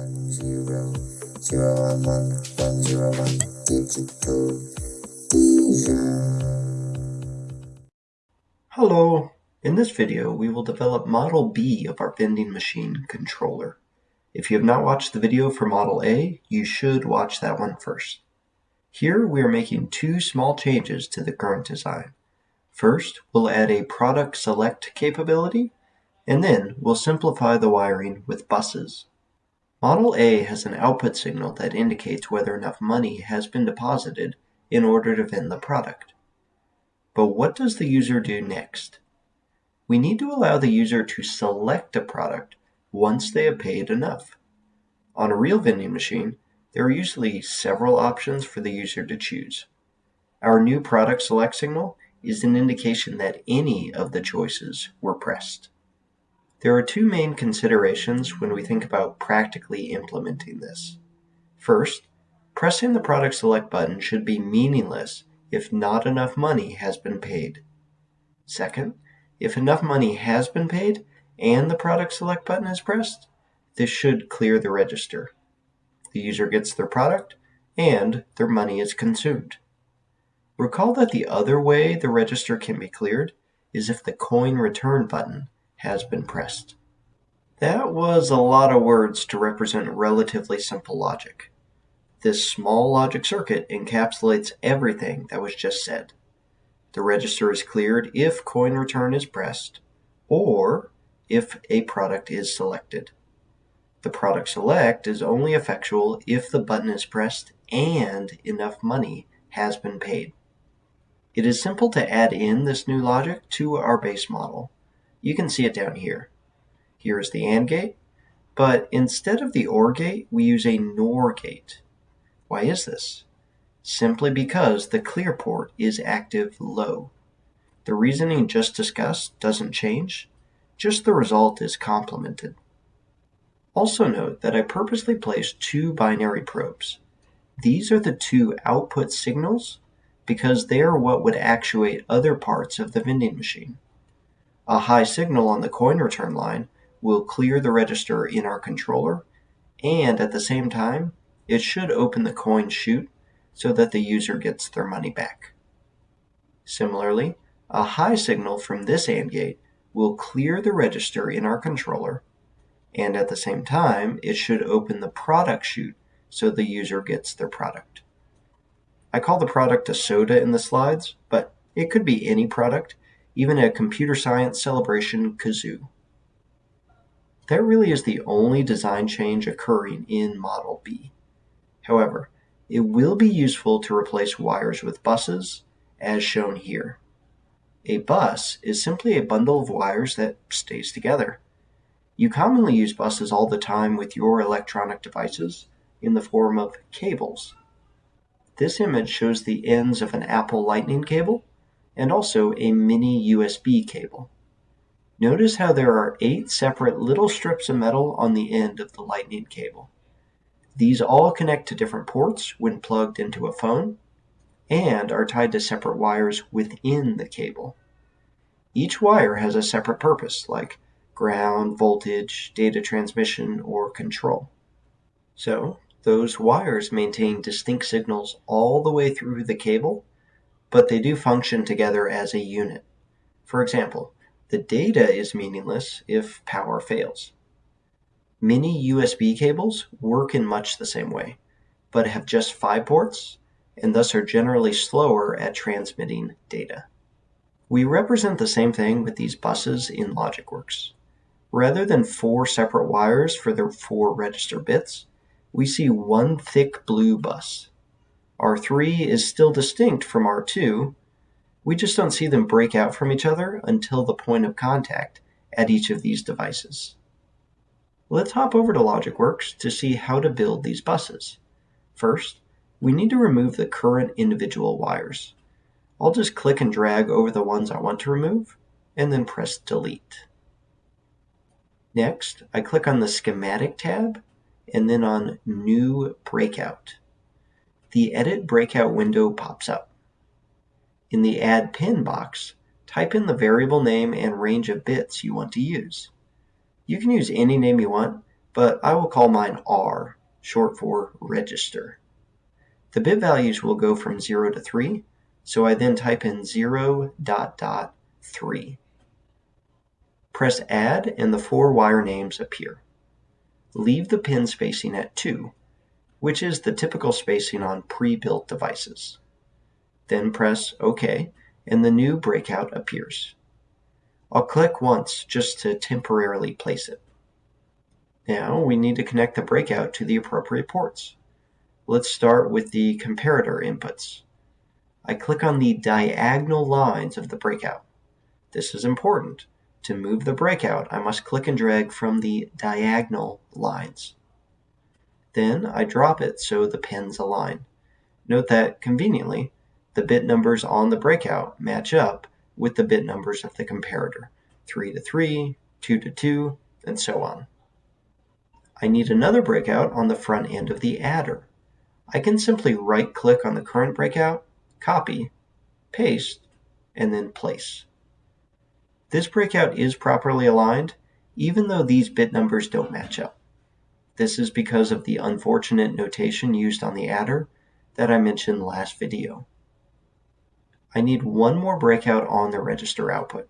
one zero zero one one one zero one digital. Hello! In this video we will develop Model B of our vending machine controller. If you have not watched the video for Model A, you should watch that one first. Here we are making two small changes to the current design. First, we'll add a product select capability, and then we'll simplify the wiring with buses. Model A has an output signal that indicates whether enough money has been deposited in order to vend the product. But what does the user do next? We need to allow the user to select a product once they have paid enough. On a real vending machine, there are usually several options for the user to choose. Our new product select signal is an indication that any of the choices were pressed. There are two main considerations when we think about practically implementing this. First, pressing the product select button should be meaningless if not enough money has been paid. Second, if enough money has been paid and the product select button is pressed, this should clear the register. The user gets their product and their money is consumed. Recall that the other way the register can be cleared is if the coin return button has been pressed. That was a lot of words to represent relatively simple logic. This small logic circuit encapsulates everything that was just said. The register is cleared if coin return is pressed, or if a product is selected. The product select is only effectual if the button is pressed and enough money has been paid. It is simple to add in this new logic to our base model. You can see it down here. Here is the AND gate, but instead of the OR gate, we use a NOR gate. Why is this? Simply because the clear port is active low. The reasoning just discussed doesn't change, just the result is complemented. Also note that I purposely placed two binary probes. These are the two output signals because they are what would actuate other parts of the vending machine. A high signal on the coin return line will clear the register in our controller, and at the same time, it should open the coin chute so that the user gets their money back. Similarly, a high signal from this AND gate will clear the register in our controller, and at the same time, it should open the product chute so the user gets their product. I call the product a soda in the slides, but it could be any product even a computer science celebration kazoo. That really is the only design change occurring in Model B. However, it will be useful to replace wires with buses, as shown here. A bus is simply a bundle of wires that stays together. You commonly use buses all the time with your electronic devices in the form of cables. This image shows the ends of an Apple Lightning cable and also a mini USB cable. Notice how there are eight separate little strips of metal on the end of the lightning cable. These all connect to different ports when plugged into a phone and are tied to separate wires within the cable. Each wire has a separate purpose, like ground, voltage, data transmission, or control. So, those wires maintain distinct signals all the way through the cable but they do function together as a unit. For example, the data is meaningless if power fails. Mini USB cables work in much the same way, but have just five ports and thus are generally slower at transmitting data. We represent the same thing with these buses in LogicWorks. Rather than four separate wires for the four register bits, we see one thick blue bus. R3 is still distinct from R2, we just don't see them break out from each other until the point of contact at each of these devices. Let's hop over to LogicWorks to see how to build these buses. First, we need to remove the current individual wires. I'll just click and drag over the ones I want to remove, and then press Delete. Next, I click on the Schematic tab, and then on New Breakout the Edit Breakout window pops up. In the Add Pin box, type in the variable name and range of bits you want to use. You can use any name you want, but I will call mine R, short for register. The bit values will go from 0 to 3, so I then type in 0 dot dot 3. Press add and the four wire names appear. Leave the pin spacing at 2, which is the typical spacing on pre-built devices. Then press OK and the new breakout appears. I'll click once just to temporarily place it. Now we need to connect the breakout to the appropriate ports. Let's start with the comparator inputs. I click on the diagonal lines of the breakout. This is important. To move the breakout, I must click and drag from the diagonal lines. Then I drop it so the pins align. Note that, conveniently, the bit numbers on the breakout match up with the bit numbers of the comparator, 3 to 3, 2 to 2, and so on. I need another breakout on the front end of the adder. I can simply right-click on the current breakout, copy, paste, and then place. This breakout is properly aligned, even though these bit numbers don't match up. This is because of the unfortunate notation used on the adder that I mentioned last video. I need one more breakout on the register output.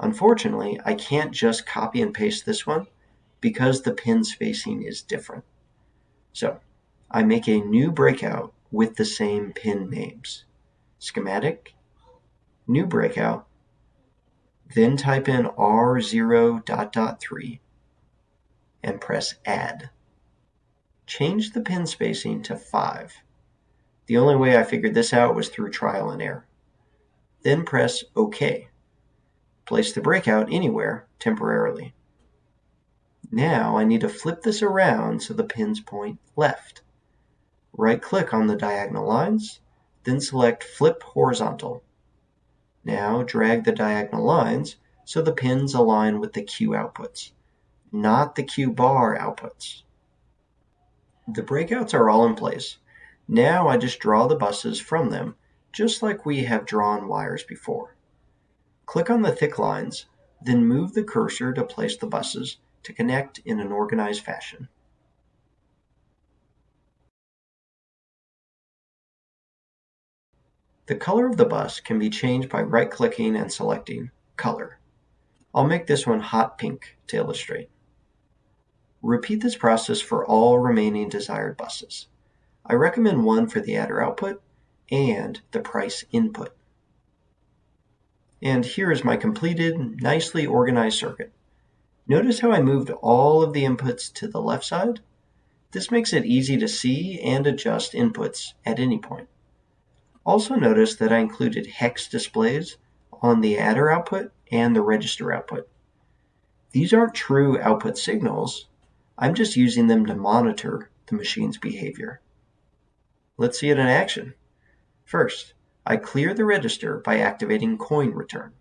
Unfortunately, I can't just copy and paste this one because the pin spacing is different. So I make a new breakout with the same pin names. Schematic, new breakout, then type in R0 dot dot 3 and press add. Change the pin spacing to 5. The only way I figured this out was through trial and error. Then press OK. Place the breakout anywhere temporarily. Now I need to flip this around so the pins point left. Right-click on the diagonal lines, then select Flip Horizontal. Now drag the diagonal lines so the pins align with the Q outputs, not the Q bar outputs. The breakouts are all in place. Now I just draw the buses from them just like we have drawn wires before. Click on the thick lines, then move the cursor to place the buses to connect in an organized fashion. The color of the bus can be changed by right-clicking and selecting Color. I'll make this one hot pink to illustrate. Repeat this process for all remaining desired buses. I recommend one for the adder output and the price input. And here is my completed, nicely organized circuit. Notice how I moved all of the inputs to the left side? This makes it easy to see and adjust inputs at any point. Also notice that I included hex displays on the adder output and the register output. These aren't true output signals, I'm just using them to monitor the machine's behavior. Let's see it in action. First, I clear the register by activating coin return.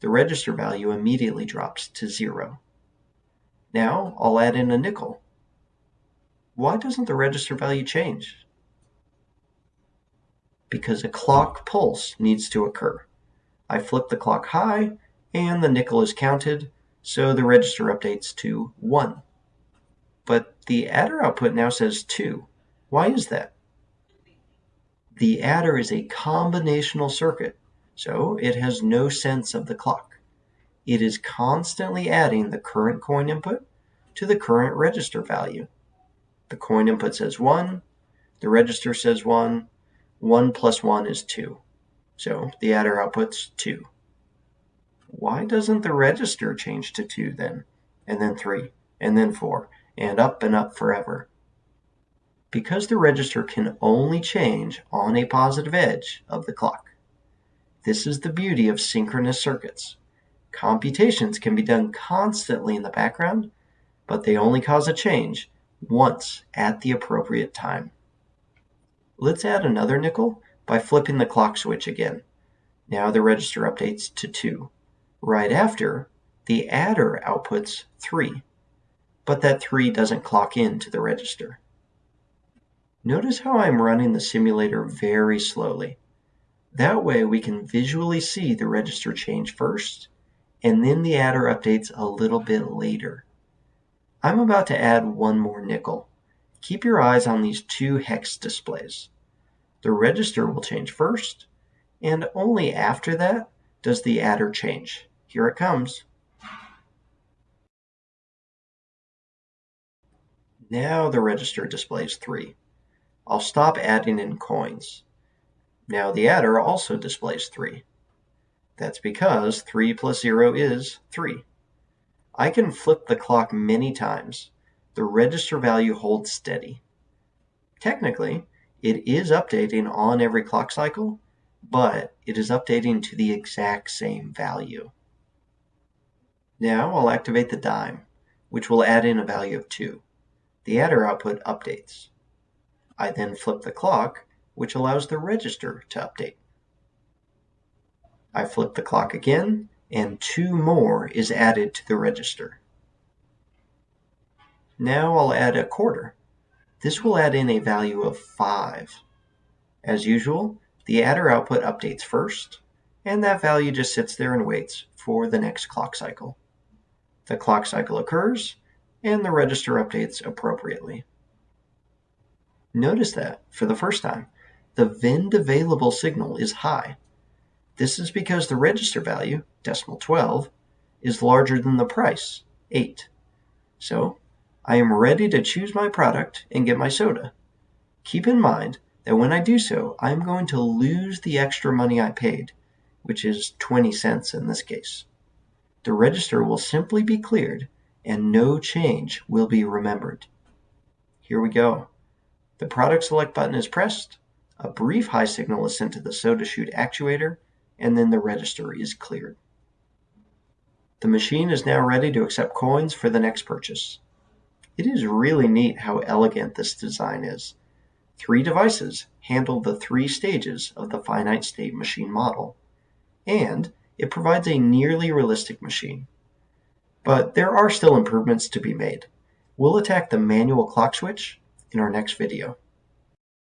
The register value immediately drops to zero. Now I'll add in a nickel. Why doesn't the register value change? Because a clock pulse needs to occur. I flip the clock high and the nickel is counted, so the register updates to 1. The adder output now says 2. Why is that? The adder is a combinational circuit, so it has no sense of the clock. It is constantly adding the current coin input to the current register value. The coin input says 1, the register says 1, 1 plus 1 is 2. So the adder outputs 2. Why doesn't the register change to 2 then? And then 3, and then 4, and up and up forever? because the register can only change on a positive edge of the clock. This is the beauty of synchronous circuits. Computations can be done constantly in the background, but they only cause a change once at the appropriate time. Let's add another nickel by flipping the clock switch again. Now the register updates to 2. Right after, the adder outputs 3, but that 3 doesn't clock in to the register. Notice how I'm running the simulator very slowly. That way we can visually see the register change first, and then the adder updates a little bit later. I'm about to add one more nickel. Keep your eyes on these two hex displays. The register will change first, and only after that does the adder change. Here it comes. Now the register displays 3. I'll stop adding in coins. Now the adder also displays 3. That's because 3 plus 0 is 3. I can flip the clock many times. The register value holds steady. Technically, it is updating on every clock cycle, but it is updating to the exact same value. Now I'll activate the dime, which will add in a value of 2. The adder output updates. I then flip the clock, which allows the register to update. I flip the clock again, and 2 more is added to the register. Now I'll add a quarter. This will add in a value of 5. As usual, the adder output updates first, and that value just sits there and waits for the next clock cycle. The clock cycle occurs, and the register updates appropriately. Notice that, for the first time, the VEND available signal is high. This is because the register value, decimal 12, is larger than the price, 8. So I am ready to choose my product and get my soda. Keep in mind that when I do so, I am going to lose the extra money I paid, which is 20 cents in this case. The register will simply be cleared and no change will be remembered. Here we go. The product select button is pressed, a brief high signal is sent to the soda chute actuator, and then the register is cleared. The machine is now ready to accept coins for the next purchase. It is really neat how elegant this design is. Three devices handle the three stages of the finite state machine model, and it provides a nearly realistic machine. But there are still improvements to be made. We'll attack the manual clock switch in our next video.